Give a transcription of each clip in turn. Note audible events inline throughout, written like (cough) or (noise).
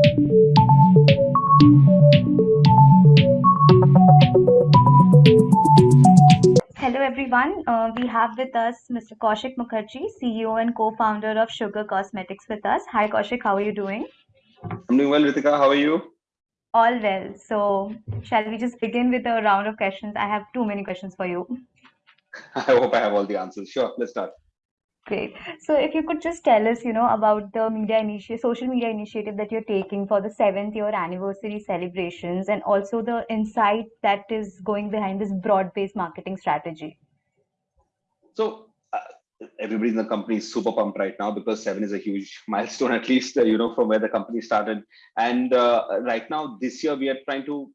Hello everyone, uh, we have with us Mr. Kaushik Mukherjee, CEO and co-founder of Sugar Cosmetics with us. Hi Kaushik, how are you doing? I'm doing well, Ritika. How are you? All well. So, shall we just begin with a round of questions? I have too many questions for you. (laughs) I hope I have all the answers. Sure, let's start. Great. So, if you could just tell us, you know, about the media initiative, social media initiative that you're taking for the seventh year anniversary celebrations, and also the insight that is going behind this broad-based marketing strategy. So, everybody in the company is super pumped right now because seven is a huge (laughs) milestone, at least, uh, you know, from where the company started. And uh, right now, this year, we are trying to,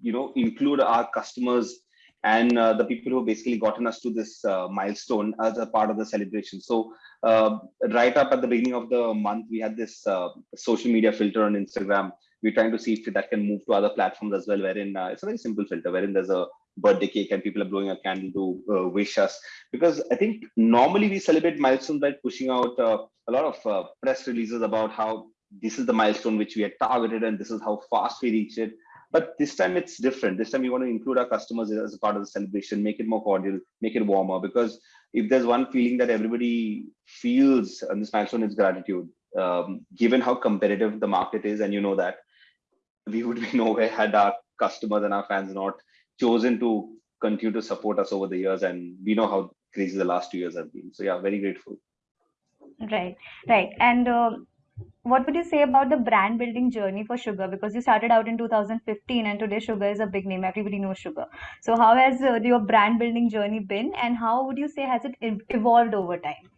you know, include our customers and uh, the people who have basically gotten us to this uh, milestone as a part of the celebration. So uh, right up at the beginning of the month, we had this uh, social media filter on Instagram. We're trying to see if that can move to other platforms as well, wherein it's a very simple filter, wherein there's a birthday cake and people are blowing a candle to uh, wish us because i think normally we celebrate milestones by pushing out uh, a lot of uh, press releases about how this is the milestone which we had targeted and this is how fast we reached it but this time it's different. This time we want to include our customers as a part of the celebration make it more cordial make it warmer. Because if there's one feeling that everybody feels on this milestone is gratitude um, given how competitive the market is and you know that we would be (laughs) nowhere had our customers and our fans not chosen to continue to support us over the years. And we know how crazy the last two years have been. So yeah very grateful. Right right. And uh, what would you say about the brand building journey for sugar because you started out in 2015 and today sugar is a big name everybody knows sugar so how has uh, your brand building journey been and how would you say has it evolved over time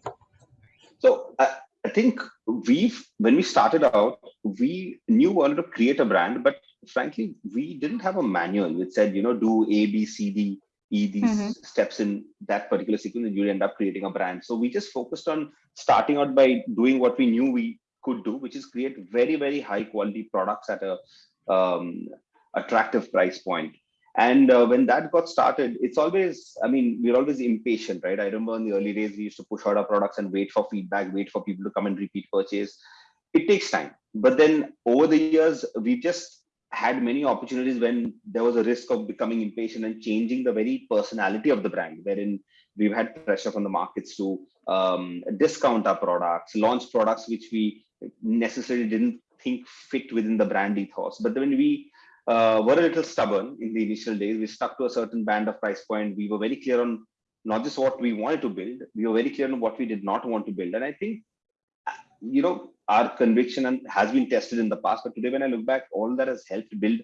so uh, I think we've when we started out, we knew we wanted to create a brand, but frankly, we didn't have a manual which said, you know, do A, B, C, D, E these mm -hmm. steps in that particular sequence, and you end up creating a brand. So we just focused on starting out by doing what we knew we could do, which is create very, very high quality products at a um, attractive price point. And uh, when that got started, it's always, I mean, we're always impatient, right? I remember in the early days, we used to push out our products and wait for feedback, wait for people to come and repeat purchase. It takes time. But then over the years, we've just had many opportunities when there was a risk of becoming impatient and changing the very personality of the brand, wherein we've had pressure from the markets to um, discount our products, launch products which we necessarily didn't think fit within the brand ethos. But when we uh, were a little stubborn in the initial days. We stuck to a certain band of price point. We were very clear on not just what we wanted to build, we were very clear on what we did not want to build. And I think, you know, our conviction has been tested in the past. But today, when I look back, all that has helped build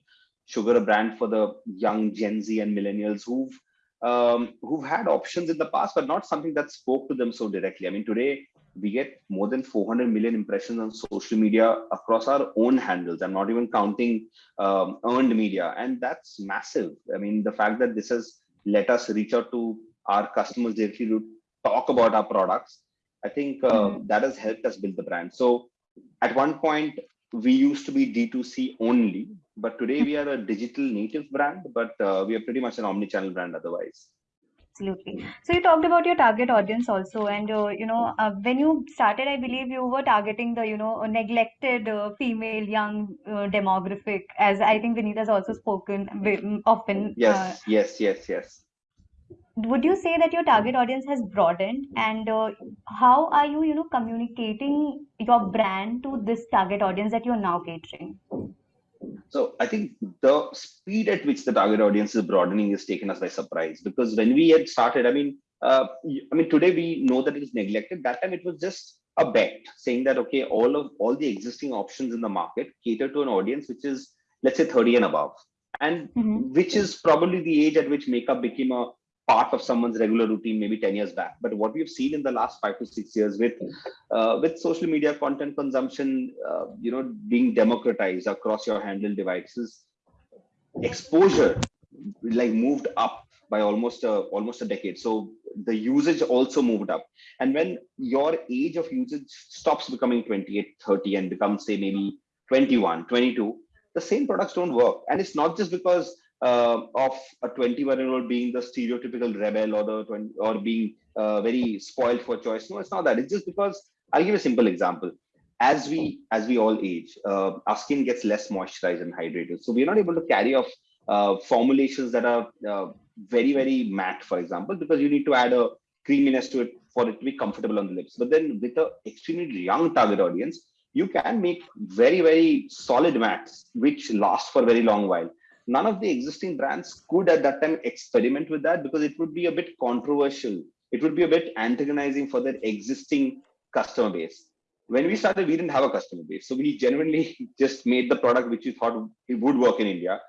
Sugar a brand for the young Gen Z and millennials who've um, who've had options in the past, but not something that spoke to them so directly. I mean, today we get more than 400 million impressions on social media across our own handles. I'm not even counting um, earned media. And that's massive. I mean, the fact that this has let us reach out to our customers directly to talk about our products, I think uh, mm -hmm. that has helped us build the brand. So at one point, we used to be D2C only, but today we are a digital native brand, but uh, we are pretty much an omni-channel brand otherwise absolutely. So you talked about your target audience also and uh, you know uh, when you started i believe you were targeting the you know neglected uh, female young uh, demographic as i think Vineeta has also spoken often yes uh, yes yes yes. Would you say that your target audience has broadened? And uh, how are you you know communicating your brand to this target audience that you're now catering so I think the speed at which the target audience is broadening is taken us by surprise because when we had started, I mean, uh, I mean, today we know that it is neglected. That time it was just a bet saying that, okay, all of all the existing options in the market cater to an audience, which is let's say 30 and above and mm -hmm. which is probably the age at which makeup became a part of someone's regular routine maybe 10 years back. But what we've seen in the last five to six years with uh, with social media content consumption uh, you know being democratized across your handle devices exposure like moved up by almost a, almost a decade. So the usage also moved up. And when your age of usage stops becoming 28 30 and becomes say maybe 21 22 the same products don't work. And it's not just because uh, of a 21 year old being the stereotypical rebel or the 20, or being uh, very spoiled for choice. No, it's not that. It's just because I'll give a simple example. as we as we all age, uh, our skin gets less moisturized and hydrated. So we're not able to carry off uh, formulations that are uh, very very matte, for example, because you need to add a creaminess to it for it to be comfortable on the lips. But then with a extremely young target audience, you can make very very solid mattes which last for a very long while. None of the existing brands could at that time experiment with that because it would be a bit controversial. It would be a bit antagonizing for their existing customer base when we started, we didn't have a customer base. So we genuinely (laughs) just made the product which we thought it would work in India,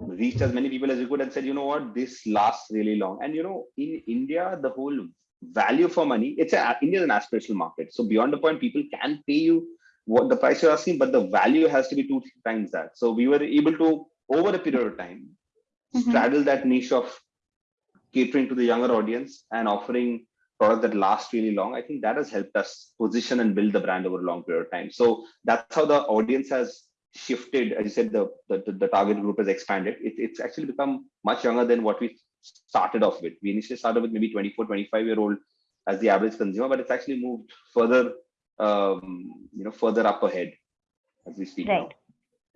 reached as many people as we could and said, you know what, this lasts really long. And you know, in India, the whole value for money, it's a India is an aspirational market. So beyond the point, people can pay you what the price you're asking, but the value has to be two times that. So we were able to, over a period of time, mm -hmm. straddle that niche of catering to the younger audience and offering product that lasts really long, I think that has helped us position and build the brand over a long period of time. So that's how the audience has shifted. As you said, the, the, the target group has expanded. It, it's actually become much younger than what we started off with. We initially started with maybe 24, 25 year old as the average consumer, but it's actually moved further, um, you know, further up ahead as we speak right. now.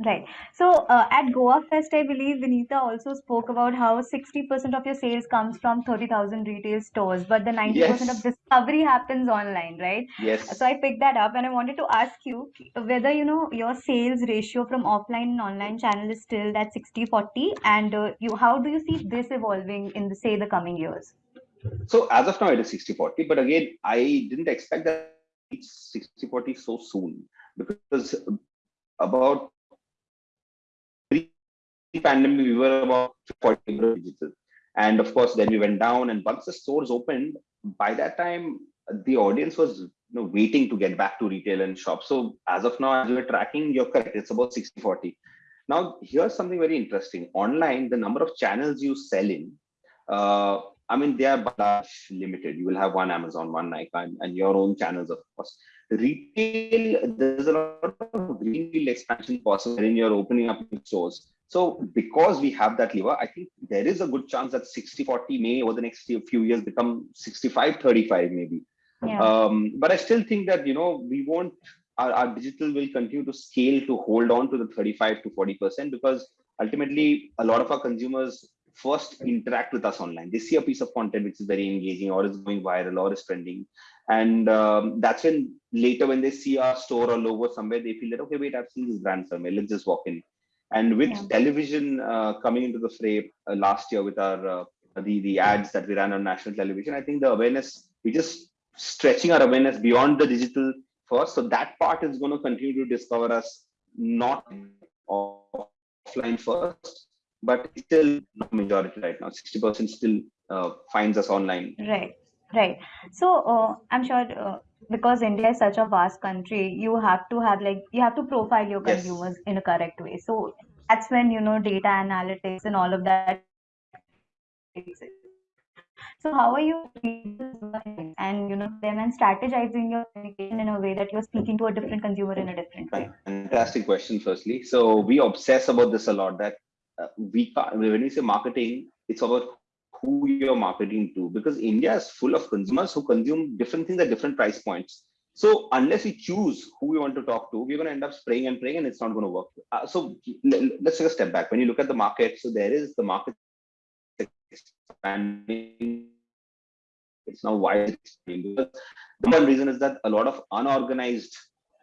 Right. So uh, at Goa Fest, I believe Vineeta also spoke about how 60% of your sales comes from 30,000 retail stores, but the 90% Yes. of discovery happens online, right? Yes. So I picked that up and I wanted to ask you whether, you know, your sales ratio from offline and online channel is still that 60-40 and uh, you how do you see this evolving in the, say, the coming years? So as of now, it is 60 40. But again, I didn't expect that it's 60 40 so soon because about pandemic, we were about 40 digital. And of course, then we went down. And once the stores opened, by that time, the audience was you know, waiting to get back to retail and shop. So as of now, as we're tracking, you're correct. It's about 60 40. Now, here's something very interesting. Online, the number of channels you sell in, uh, I mean, they are but limited. You will have one Amazon, one Nykaa, and, your own channels, of course. Retail, there's a lot of greenfield expansion possible when you're opening up stores. So because we have that lever, I think there is a good chance that 60-40 may over the next few years become 65-35 maybe. Yeah. Um, but I still think that, you know, we won't, our, our digital will continue to scale to hold on to the 35 to 40% because ultimately a lot of our consumers first interact with us online. They see a piece of content which is very engaging or is going viral or is trending. And um, that's when later when they see our store or logo somewhere, they feel that, okay, wait, I've seen this brand somewhere, let's just walk in. And with yeah. television uh, coming into the fray uh, last year with our uh, the the ads that we ran on national television, I think the awareness we just stretching our awareness beyond the digital first. So that part is going to continue to discover us not offline first, but still majority right now. Sixty percent still uh, finds us online. Right, right. So uh, I'm sure uh, because India is such a vast country, you have to have like you have to profile your Yes. consumers in a correct way. So that's when you know data analytics and all of that. takes it. So how are you and you know them and strategizing your communication in a way that you're speaking to a different consumer in a different way? Fantastic question, firstly. So we obsess about this a lot that uh, we can't, when we say marketing, it's about who you're marketing to because India is full of consumers who consume different things at different price points. So unless we choose who we want to talk to, we're going to end up spraying and praying and it's not going to work. Uh, so let's take a step back. When you look at the market, so there is the market expanding. It's now wide. The one reason is that a lot of unorganized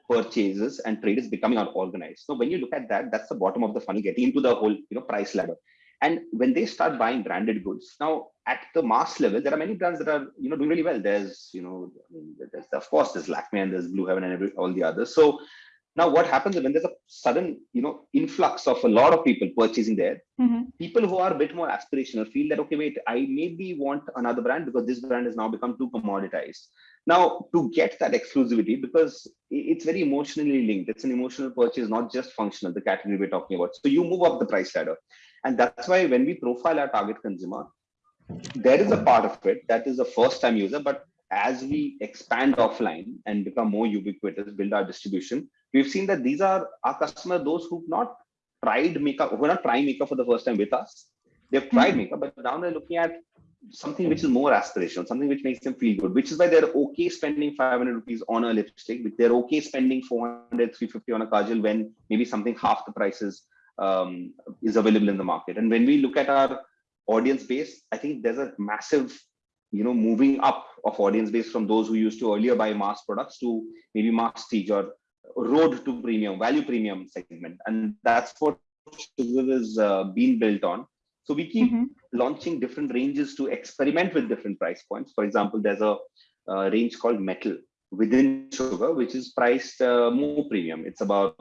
purchases and trade is becoming unorganized. So when you look at that, that's the bottom of the funnel, getting into the whole you know price ladder. And when they start buying branded goods, now at the mass level, there are many brands that are you know doing really well. There's you know, I mean, there's of course there's Lakme and there's Blue Heaven and every, all the others. So now what happens when there's a sudden you know influx of a lot of people purchasing there, Mm-hmm. people who are a bit more aspirational feel that okay, wait, I maybe want another brand because this brand has now become too commoditized. Now to get that exclusivity, because it's very emotionally linked, it's an emotional purchase, not just functional. The category we're talking about. So you move up the price ladder. And that's why when we profile our target consumer, there is a part of it that is a first time user, but as we expand offline and become more ubiquitous, build our distribution, we've seen that these are our customers, those who've not tried makeup, who are not trying makeup for the first time with us. They've tried makeup, but now they're looking at something which is more aspirational, something which makes them feel good, which is why they're okay spending 500 rupees on a lipstick, they're okay spending 400, 350 on a kajal when maybe something half the prices um, is available in the market. And when we look at our audience base, I think there's a massive, you know, moving up of audience base from those who used to earlier buy mass products to maybe masstige or road to premium, value premium segment. And that's what Sugar is uh, being built on. So we keep mm -hmm. launching different ranges to experiment with different price points. For example, there's a, a range called Metal within Sugar, which is priced uh, more premium. It's about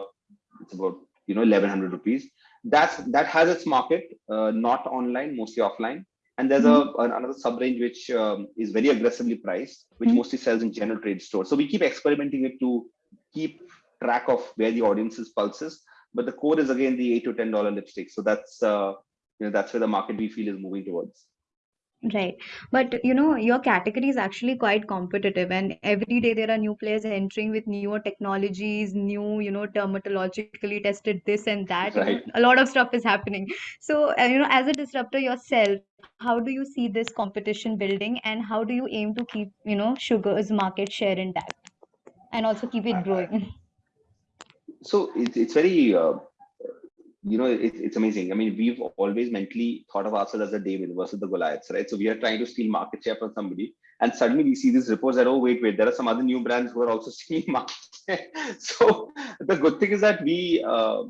it's about you know 1100 rupees. That's that has its market, uh, not online, mostly offline. And there's mm -hmm. a mm-hmm. another sub range which um, is very aggressively priced, which mm -hmm. mostly sells in general trade stores. So we keep experimenting it to keep track of where the audience's pulse is. But the core is again the eight to ten dollar lipstick. So that's uh, you know that's where the market we feel is moving towards Right. But you know, your category is actually quite competitive, and every day there are new players entering with newer technologies, new, you know, dermatologically tested this and that. You know, right a lot of stuff is happening. So, uh, you know, as a disruptor yourself, how do you see this competition building, and how do you aim to keep, you know, sugar's market share intact and also keep it growing? so it's it's very uh, you know, it, it's amazing. I mean, we've always mentally thought of ourselves as the David versus the Goliaths, right? So we are trying to steal market share from somebody, and suddenly we see these reports that, oh, wait, wait, there are some other new brands who are also (laughs) stealing market share. so the good thing is that we, uh,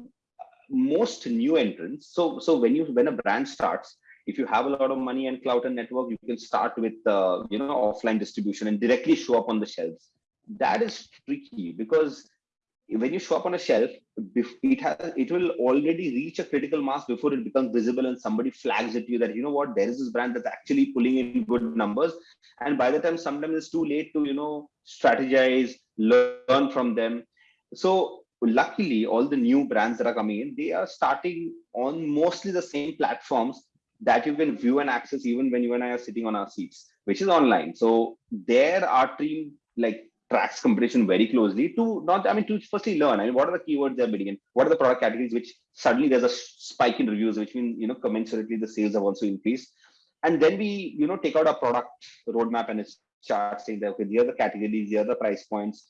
most new entrants, so so when you when a brand starts, if you have a lot of money and clout and network, you can start with uh, you know offline distribution and directly show up on the shelves. That is tricky because when you show up on a shelf, it has it will already reach a critical mass before it becomes visible and somebody flags it to you that you know what? There is this brand that's actually pulling in good numbers. And by the time sometimes it's too late to you know strategize learn from them. So luckily all the new brands that are coming in they are starting on mostly the same platforms that you can view and access even when you and I are sitting on our seats, which is online. So there our team like tracks competition very closely to not, I mean, to firstly learn. I mean, what are the keywords they're bidding in? What are the product categories which suddenly there's a spike in reviews, which means, you know, commensurately the sales have also increased. And then we, you know, take out our product roadmap and it's chart saying that, okay, here are the categories, the price points.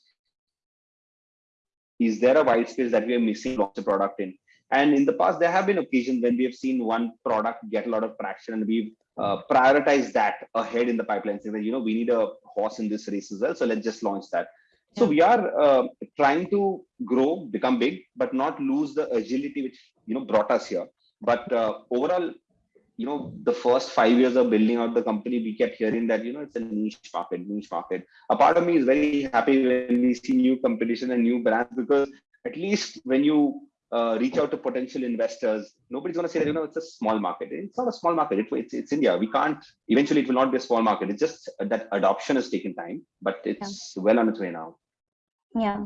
Is there a white space that we are missing lots of product in? And in the past, there have been occasions when we have seen one product get a lot of traction and we've uh, prioritized that ahead in the pipeline, saying that, you know, we need a horse in this race as well. So let's just launch that. So we are uh, trying to grow, become big, but not lose the agility which, you know, brought us here. But uh, overall, you know, the first five years of building out the company, we kept hearing that, you know, it's a niche market, niche market. A part of me is very happy when we see new competition and new brands because at least when you uh, reach out to potential investors. Nobody's going to say that, you know, it's a small market. It's not a small market. It, it's, it's India. We can't, eventually it will not be a small market. It's just that adoption has taken time, but it's yeah. well on its way now. Yeah.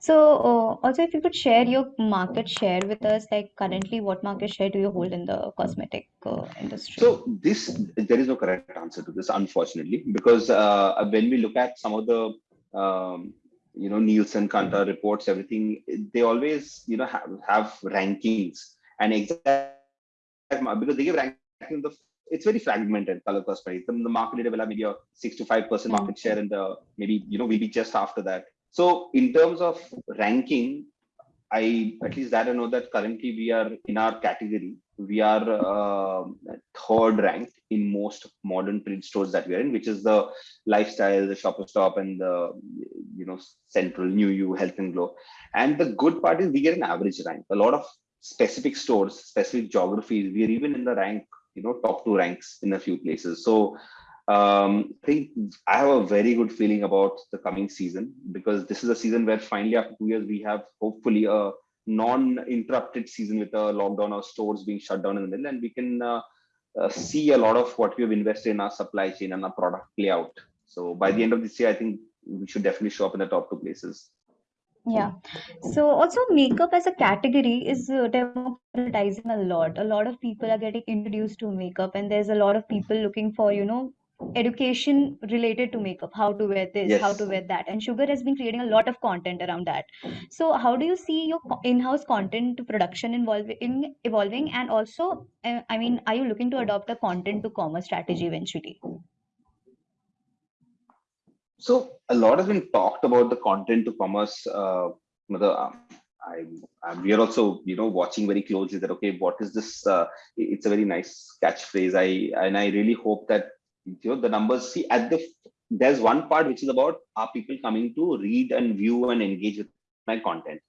So uh, also if you could share your market share with us, like currently what market share do you hold in the cosmetic uh, industry? So this, there is no correct answer to this, unfortunately, because uh, when we look at some of the um, you know Nielsen, mm-hmm. Kantar reports, everything. They always you know have, have rankings and exact because they give ranking the it's very fragmented color cosmetics. The, the market leader will have maybe a six to five percent market mm-hmm. share, and the maybe you know maybe just after that. So in terms of ranking, I at least that I know that currently we are in our category we are uh, third ranked in most modern print stores that we are in, which is the lifestyle, the shopper Stop, and the you know central New U Health and Glow. And the good part is we get an average rank. A lot of specific stores, specific geographies, we are even in the rank, you know, top two ranks in a few places. So um, I think I have a very good feeling about the coming season because this is a season where finally after two years we have hopefully a non-interrupted season with a lockdown or stores being shut down in the middle and we can uh, uh, see a lot of what we have invested in our supply chain and our product play out so by the end of this year i think we should definitely show up in the top two places yeah. So also makeup as a category is uh, democratizing a lot. A lot of people are getting introduced to makeup, and there's a lot of people looking for, you know, education related to makeup, how to wear this, how to wear that. And Sugar has been creating a lot of content around that. So how do you see your in-house content production involving evolving? And also, uh, I mean, are you looking to adopt a content to commerce strategy eventually? So a lot has been talked about the content to commerce. Uh, mother, um, I, I, we are also, you know, watching very closely that okay, what is this? Uh, it's a very nice catchphrase. I and I really hope that you know the numbers. See, at the there's one part which is about are people coming to read and view and engage with my content,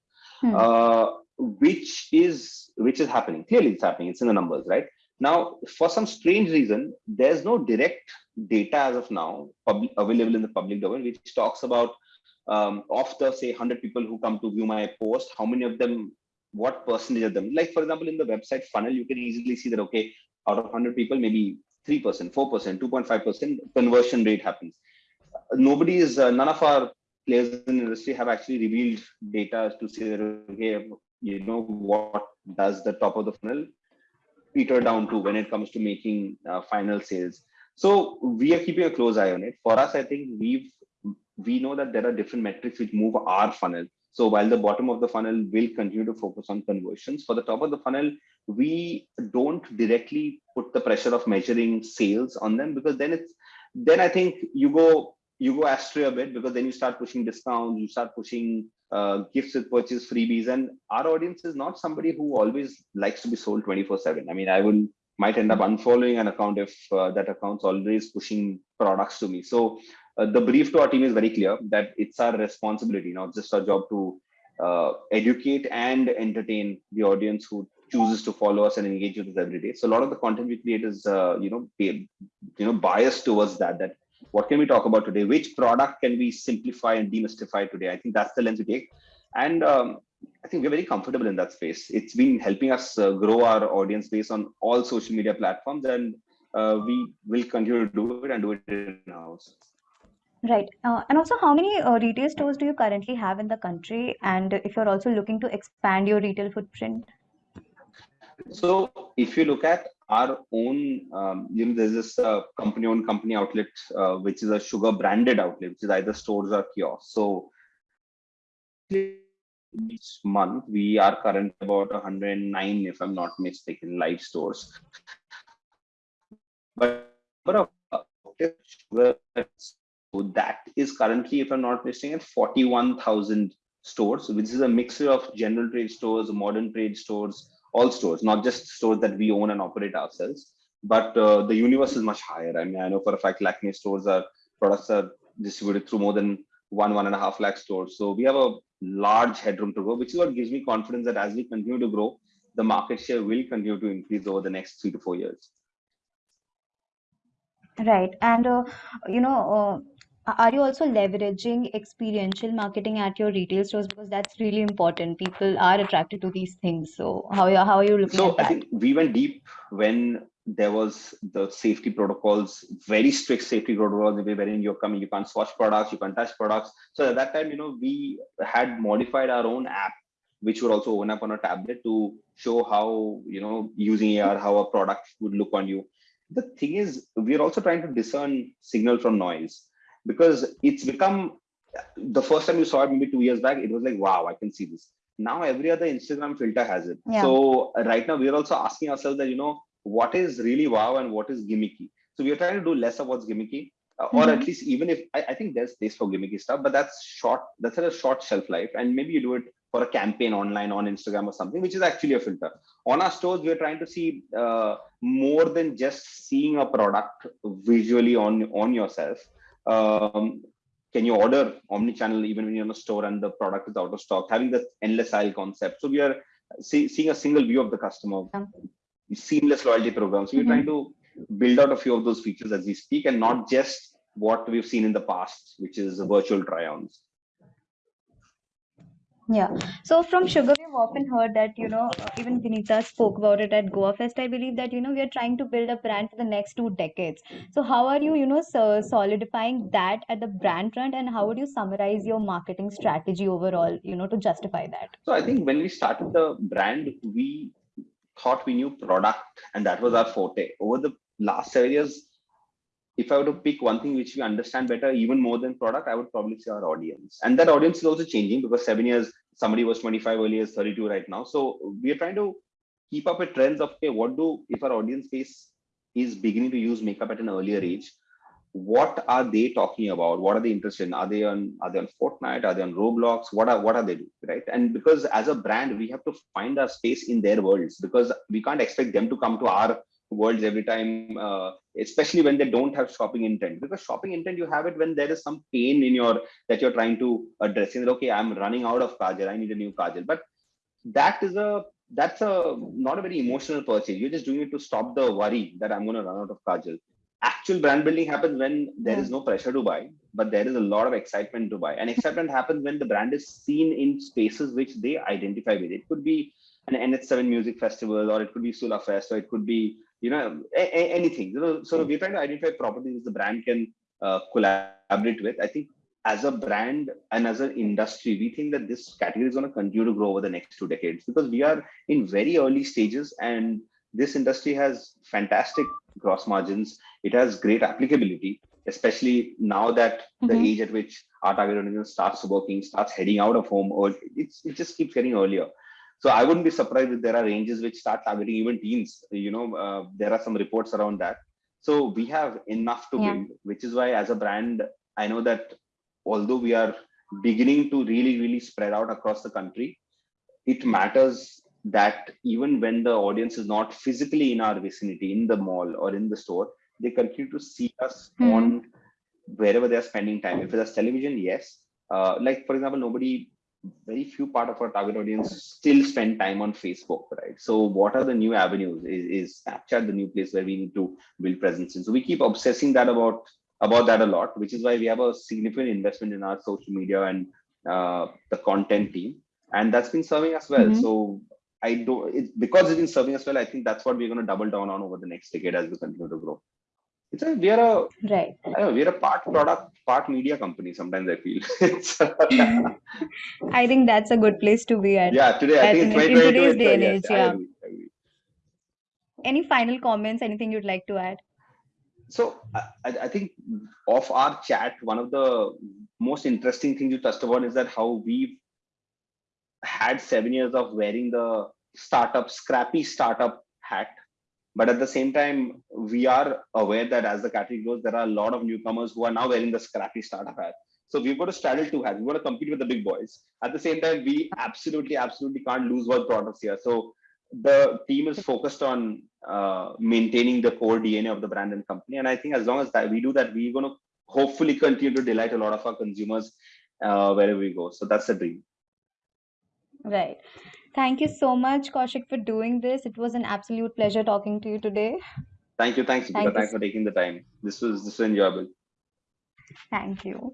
Hmm. uh, which is which is happening. Clearly, it's happening. It's in the numbers, right? Now, for some strange reason, there's no direct data as of now public, available in the public domain, which talks about um, of the say 100 people who come to view my post, how many of them, what percentage of them, like for example, in the website funnel, you can easily see that, okay, out of 100 people, maybe 3%, 4%, 2.5% conversion rate happens. Nobody is, uh, none of our players in the industry have actually revealed data to say that, okay, you know, what does the top of the funnel peter down to when it comes to making uh, final sales. So we are keeping a close eye on it. For us, I think we've we know that there are different metrics which move our funnel. So while the bottom of the funnel will continue to focus on conversions, for the top of the funnel, we don't directly put the pressure of measuring sales on them because then it's then I think you go you go astray a bit because then you start pushing discounts, you start pushing uh, gifts with purchase freebies, and our audience is not somebody who always likes to be sold 24 7. I mean, I will might end up unfollowing an account if uh, that account's always pushing products to me. So uh, the brief to our team is very clear that it's our responsibility, not just our job to uh, educate and entertain the audience who chooses to follow us and engage with us every day. So a lot of the content we create is, uh, you know, you know, biased towards that. That what can we talk about today? Which product can we simplify and demystify today? I think that's the lens we take, and um, I think we're very comfortable in that space. It's been helping us uh, grow our audience base on all social media platforms, and uh, we will continue to do it and do it in house. Right. Uh, and also, how many uh, retail stores do you currently have in the country? And if you're also looking to expand your retail footprint? So if you look at our own, um, you know, there's this uh, company-owned company outlet, uh, which is a sugar branded outlet, which is either stores or kiosks. So each month we are current about 109, if I'm not mistaken, live stores. But number of so that is currently, if I'm not mistaken, at 41,000 stores, which is a mixture of general trade stores, modern trade stores, all stores, not just stores that we own and operate ourselves. But uh, the universe is much higher. I mean, I know for a fact Lakme stores are products are distributed through more than one, one and a half lakh stores. So we have a large headroom to grow, which is what gives me confidence that as we continue to grow, the market share will continue to increase over the next three to four years. Right. And, uh, you know, uh, are you also leveraging experiential marketing at your retail stores? Because that's really important. People are attracted to these things. So how are, how are you looking so at that? I think we went deep when there was the safety protocols, very strict safety protocols, wherein you're coming, you can't swatch products, you can't touch products. So at that time, you know, we had modified our own app, which would also open up on a tablet to show how, you know, using AR, how a product would look on you. The thing is, we're also trying to discern signal from noise because it's become the first time you saw it maybe two years back, it was like, wow, I can see this. Now every other Instagram filter has it. Yeah. So right now we're also asking ourselves that, you know, what is really wow and what is gimmicky. So we're trying to do less of what's gimmicky, uh, or Mhm. at least even if I, I think there's space for gimmicky stuff, but that's short, that's at a short shelf life. And maybe you do it for a campaign online on Instagram or something, which is actually a filter. On our stores, we're trying to see uh, more than just seeing a product visually on, on yourself. Um, can you order omni-channel even when you're in a store and the product is out of stock? Having the endless aisle concept. So we are see, seeing a single view of the customer Yeah. seamless loyalty programs So we're Mhm. trying to build out a few of those features as we speak and not just what we've seen in the past, which is virtual try-ons. Yeah. So from Sugar, we've often heard that, you know, even Vineeta spoke about it at Goa Fest. I believe that, you know, we are trying to build a brand for the next two decades. So how are you, you know, so solidifying that at the brand front and how would you summarize your marketing strategy overall, you know, to justify that? So I think when we started the brand, we thought we knew product and that was our forte. Over the last seven years, if I were to pick one thing which we understand better, even more than product, I would probably say our audience. And that audience is also changing because seven years, somebody was 25 earlier, 32 right now. So we are trying to keep up with trends of, okay, what do, if our audience base is beginning to use makeup at an earlier age, what are they talking about? What are they interested in? Are they on, are they on Fortnite? Are they on Roblox? What are, what are they doing, right? And because as a brand, we have to find our space in their worlds because we can't expect them to come to our worlds every time, uh, especially when they don't have shopping intent. Because shopping intent, you have it when there is some pain in your that you're trying to address. That okay, I'm running out of kajal. I need a new kajal. But that is a that's a not a very emotional purchase. You're just doing it to stop the worry that I'm going to run out of kajal. Actual brand building happens when there is no pressure to buy, but there is a lot of excitement to buy. And excitement (laughs) happens when the brand is seen in spaces which they identify with. It could be an NH7 music festival, or it could be Sula Fest, or it could be you know anything. You know so we're trying to identify properties the brand can uh, collaborate with. I think as a brand and as an industry we think that this category is going to continue to grow over the next two decades because we are in very early stages and this industry has fantastic gross margins. It has great applicability especially now that mm-hmm. the age at which our target audience starts working starts heading out of home or it's, it just keeps getting earlier so I wouldn't be surprised if there are ranges which start targeting even teens. You know, uh, there are some reports around that. So we have enough to yeah. build, which is why as a brand, I know that although we are beginning to really, really spread out across the country, it matters that even when the audience is not physically in our vicinity, in the mall or in the store, they continue to see us mm on wherever they're spending time. If it's television, yes. Uh, like for example, nobody very few part of our target audience still spend time on Facebook, right? So what are the new avenues? Is, is Snapchat the new place where we need to build presence in? So we keep obsessing that about about that a lot, which is why we have a significant investment in our social media and uh, the content team, and that's been serving us well. Mm -hmm. So I don't it, because it's been serving us well. I think that's what we're going to double down on over the next decade as we continue to grow it's a we are a right. Know, we're a part product part media company sometimes i feel. (laughs) I think that's a good place to be at. Yeah today i think in, in today's day and age yeah. agree, agree. any final comments anything you'd like to add? So I, I think of our chat one of the most interesting things you touched upon is that how we've had seven years of wearing the startup scrappy startup hat but at the same time, we are aware that as the category grows, there are a lot of newcomers who are now wearing the scrappy startup hat. So we've got to straddle two hats. We've got to compete with the big boys. At the same time, we absolutely, absolutely can't lose our products here. So the team is focused on uh, maintaining the core DNA of the brand and company. And I think as long as that we do that, we're going to hopefully continue to delight a lot of our consumers uh, wherever we go. So that's the dream. Right. Thank you so much, Kaushik, for doing this. It was an absolute pleasure talking to you today. Thank you. Thanks, Thank Thanks for taking the time. This was this was enjoyable. Thank you.